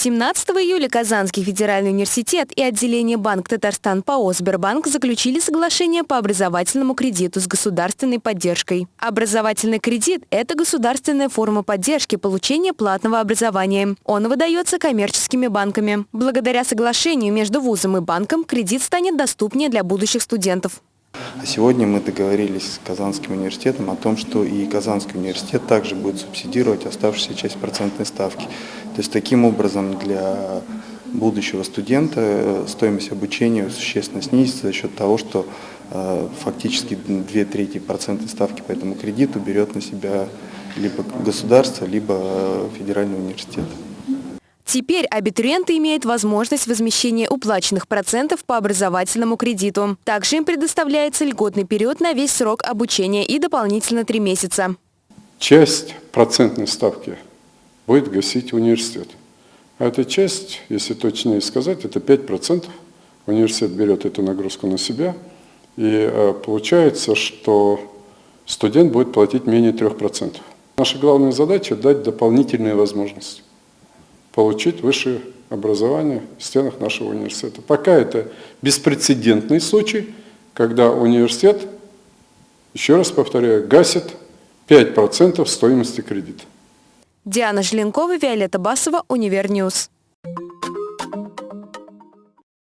17 июля Казанский федеральный университет и отделение Банк Татарстан ПАО «Сбербанк» заключили соглашение по образовательному кредиту с государственной поддержкой. Образовательный кредит – это государственная форма поддержки получения платного образования. Он выдается коммерческими банками. Благодаря соглашению между вузом и банком кредит станет доступнее для будущих студентов. А сегодня мы договорились с Казанским университетом о том, что и Казанский университет также будет субсидировать оставшуюся часть процентной ставки. То есть таким образом для будущего студента э, стоимость обучения существенно снизится за счет того, что э, фактически две трети процентной ставки по этому кредиту берет на себя либо государство, либо э, федеральный университет. Теперь абитуриенты имеют возможность возмещения уплаченных процентов по образовательному кредиту. Также им предоставляется льготный период на весь срок обучения и дополнительно три месяца. Часть процентной ставки будет гасить университет. А эта часть, если точнее сказать, это 5%. Университет берет эту нагрузку на себя. И э, получается, что студент будет платить менее 3%. Наша главная задача – дать дополнительные возможности получить высшее образование в стенах нашего университета. Пока это беспрецедентный случай, когда университет, еще раз повторяю, гасит 5% стоимости кредита. Диана Желенкова, Виолетта Басова, Univer News.